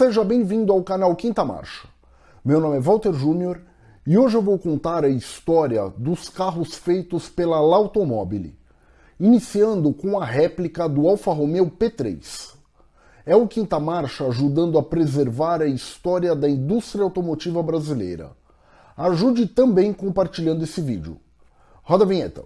Seja bem-vindo ao canal Quinta Marcha. Meu nome é Walter Júnior e hoje eu vou contar a história dos carros feitos pela L'Automobile, iniciando com a réplica do Alfa Romeo P3. É o Quinta Marcha ajudando a preservar a história da indústria automotiva brasileira. Ajude também compartilhando esse vídeo. Roda a vinheta.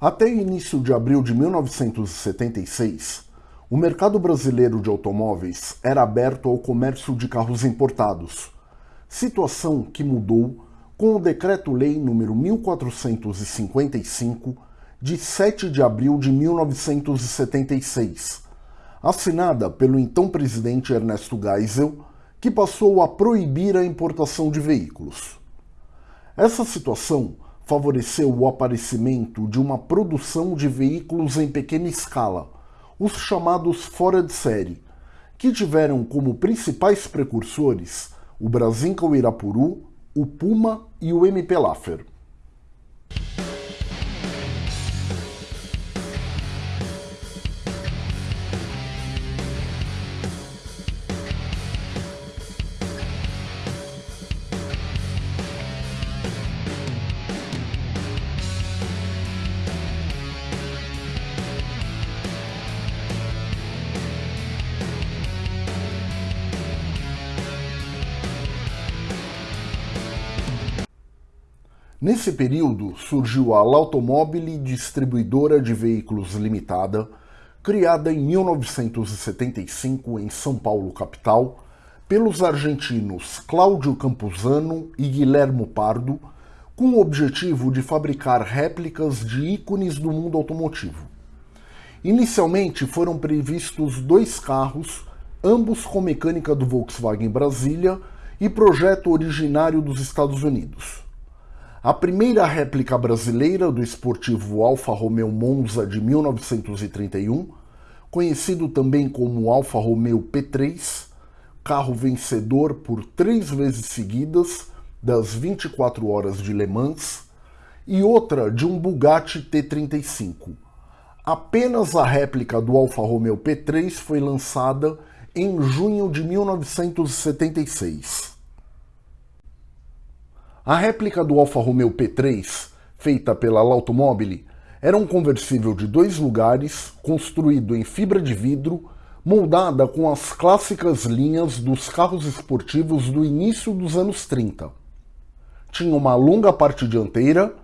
Até início de abril de 1976, o mercado brasileiro de automóveis era aberto ao comércio de carros importados, situação que mudou com o Decreto-Lei nº 1455, de 7 de abril de 1976, assinada pelo então presidente Ernesto Geisel, que passou a proibir a importação de veículos. Essa situação favoreceu o aparecimento de uma produção de veículos em pequena escala, os chamados fora de série, que tiveram como principais precursores o Brasinca Irapuru, o Puma e o MP Laffer. Nesse período surgiu a L'Automobile Distribuidora de Veículos Limitada, criada em 1975 em São Paulo, capital, pelos argentinos Cláudio Campuzano e Guilhermo Pardo, com o objetivo de fabricar réplicas de ícones do mundo automotivo. Inicialmente foram previstos dois carros, ambos com mecânica do Volkswagen Brasília e projeto originário dos Estados Unidos. A primeira réplica brasileira do esportivo Alfa Romeo Monza de 1931, conhecido também como Alfa Romeo P3, carro vencedor por três vezes seguidas das 24 horas de Le Mans, e outra de um Bugatti T35. Apenas a réplica do Alfa Romeo P3 foi lançada em junho de 1976. A réplica do Alfa Romeo P3, feita pela L'Automobile, era um conversível de dois lugares, construído em fibra de vidro, moldada com as clássicas linhas dos carros esportivos do início dos anos 30. Tinha uma longa parte dianteira,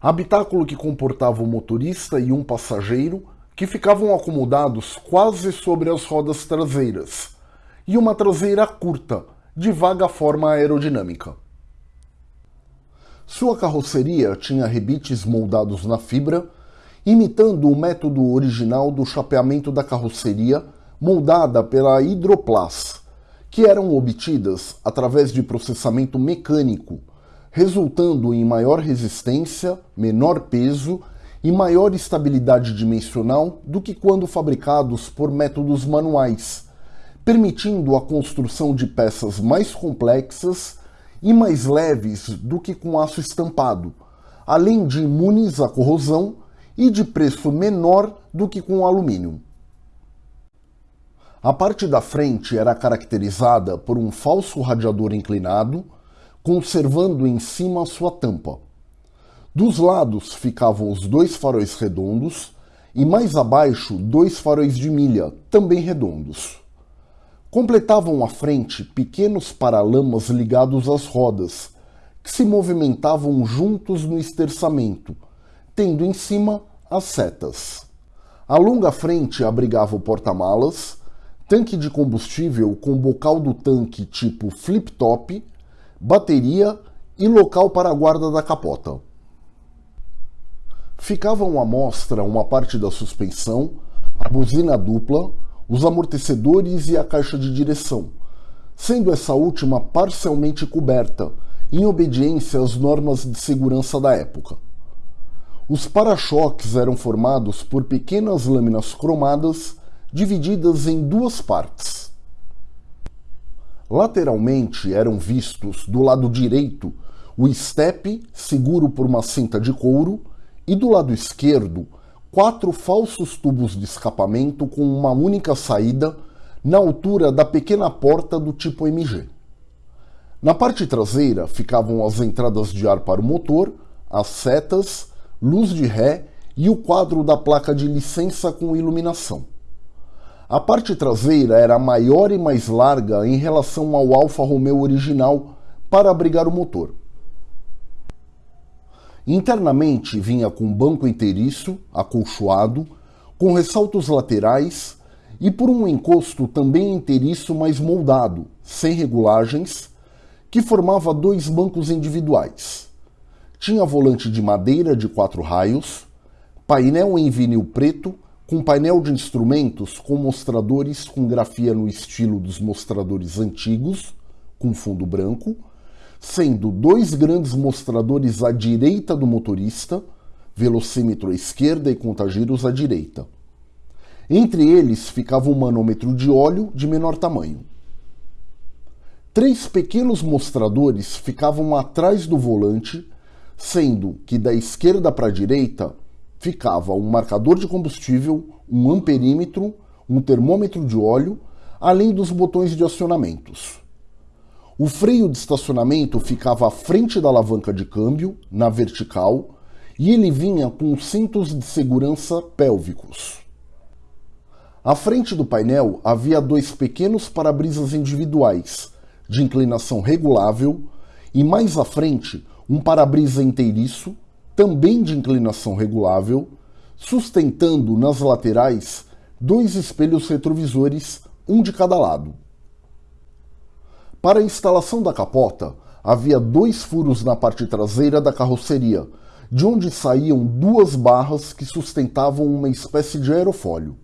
habitáculo que comportava o motorista e um passageiro, que ficavam acomodados quase sobre as rodas traseiras, e uma traseira curta, de vaga forma aerodinâmica. Sua carroceria tinha rebites moldados na fibra, imitando o método original do chapeamento da carroceria moldada pela Hydroplas, que eram obtidas através de processamento mecânico, resultando em maior resistência, menor peso e maior estabilidade dimensional do que quando fabricados por métodos manuais, permitindo a construção de peças mais complexas e mais leves do que com aço estampado, além de imunes à corrosão e de preço menor do que com alumínio. A parte da frente era caracterizada por um falso radiador inclinado, conservando em cima sua tampa. Dos lados ficavam os dois faróis redondos e mais abaixo dois faróis de milha, também redondos. Completavam a frente pequenos paralamas ligados às rodas, que se movimentavam juntos no esterçamento, tendo em cima as setas. A longa frente abrigava o porta-malas, tanque de combustível com bocal do tanque tipo flip-top, bateria e local para a guarda da capota. Ficavam à mostra uma parte da suspensão, a buzina dupla, os amortecedores e a caixa de direção, sendo essa última parcialmente coberta, em obediência às normas de segurança da época. Os para-choques eram formados por pequenas lâminas cromadas divididas em duas partes. Lateralmente eram vistos, do lado direito, o estepe seguro por uma cinta de couro e do lado esquerdo quatro falsos tubos de escapamento com uma única saída na altura da pequena porta do tipo MG. Na parte traseira ficavam as entradas de ar para o motor, as setas, luz de ré e o quadro da placa de licença com iluminação. A parte traseira era maior e mais larga em relação ao Alfa Romeo original para abrigar o motor. Internamente vinha com banco inteiriço, acolchoado, com ressaltos laterais e por um encosto também inteiriço mas moldado, sem regulagens, que formava dois bancos individuais. Tinha volante de madeira de quatro raios, painel em vinil preto, com painel de instrumentos com mostradores com grafia no estilo dos mostradores antigos, com fundo branco, sendo dois grandes mostradores à direita do motorista, velocímetro à esquerda e contagiros à direita. Entre eles ficava um manômetro de óleo de menor tamanho. Três pequenos mostradores ficavam atrás do volante, sendo que da esquerda para a direita ficava um marcador de combustível, um amperímetro, um termômetro de óleo, além dos botões de acionamentos. O freio de estacionamento ficava à frente da alavanca de câmbio, na vertical, e ele vinha com cintos de segurança pélvicos. À frente do painel havia dois pequenos para-brisas individuais, de inclinação regulável, e mais à frente um para-brisa inteiriço, também de inclinação regulável, sustentando nas laterais dois espelhos retrovisores, um de cada lado. Para a instalação da capota, havia dois furos na parte traseira da carroceria, de onde saíam duas barras que sustentavam uma espécie de aerofólio.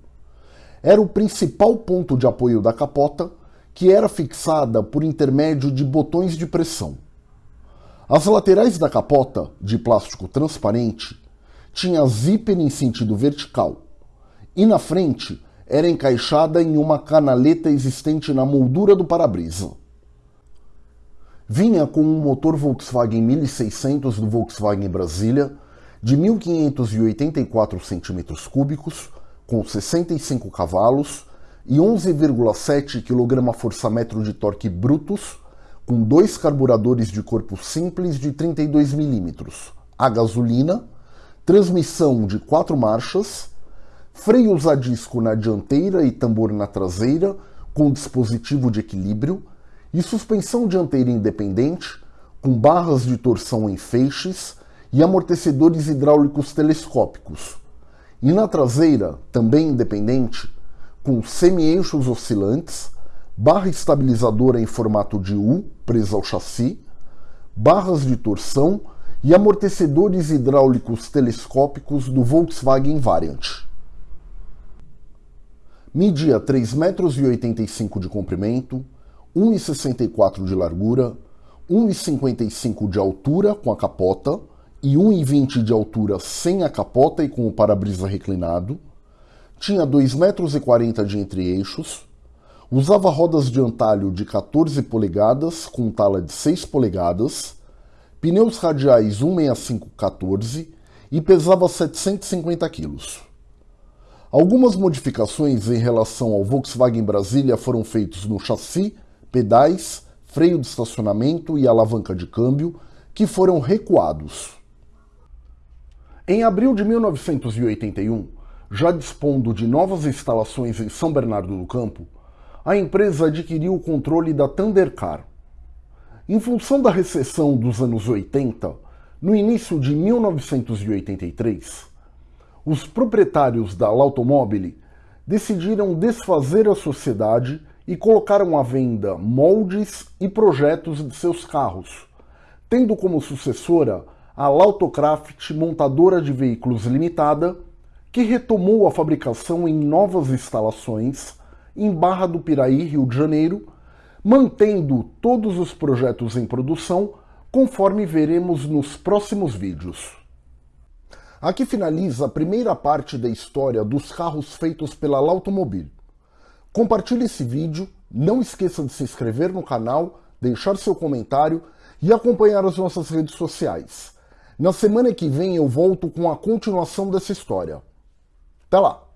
Era o principal ponto de apoio da capota, que era fixada por intermédio de botões de pressão. As laterais da capota, de plástico transparente, tinha zíper em sentido vertical, e na frente era encaixada em uma canaleta existente na moldura do para-brisa. Vinha com um motor Volkswagen 1600 do Volkswagen Brasília de 1584 cm3, com 65 cavalos e 11,7 kgfm de torque brutos, com dois carburadores de corpo simples de 32 mm, a gasolina, transmissão de quatro marchas, freios a disco na dianteira e tambor na traseira, com dispositivo de equilíbrio, e suspensão dianteira independente, com barras de torção em feixes e amortecedores hidráulicos telescópicos. E na traseira, também independente, com semi-eixos oscilantes, barra estabilizadora em formato de U presa ao chassi, barras de torção e amortecedores hidráulicos telescópicos do Volkswagen Variant. Media 3,85 metros de comprimento, 1,64 de largura, 1,55 de altura com a capota e 1,20 de altura sem a capota e com o para-brisa reclinado. Tinha 2,40 metros de entre-eixos. Usava rodas de antalho de 14 polegadas com tala de 6 polegadas, pneus radiais 165-14 e pesava 750 quilos. Algumas modificações em relação ao Volkswagen Brasília foram feitas no chassi pedais, freio de estacionamento e alavanca de câmbio, que foram recuados. Em abril de 1981, já dispondo de novas instalações em São Bernardo do Campo, a empresa adquiriu o controle da Thundercar. Em função da recessão dos anos 80, no início de 1983, os proprietários da Automobile decidiram desfazer a sociedade e colocaram à venda moldes e projetos de seus carros, tendo como sucessora a Lautocraft Montadora de Veículos Limitada, que retomou a fabricação em novas instalações em Barra do Piraí, Rio de Janeiro, mantendo todos os projetos em produção, conforme veremos nos próximos vídeos. Aqui finaliza a primeira parte da história dos carros feitos pela Lautomobile. Compartilhe esse vídeo, não esqueça de se inscrever no canal, deixar seu comentário e acompanhar as nossas redes sociais. Na semana que vem eu volto com a continuação dessa história. Até lá!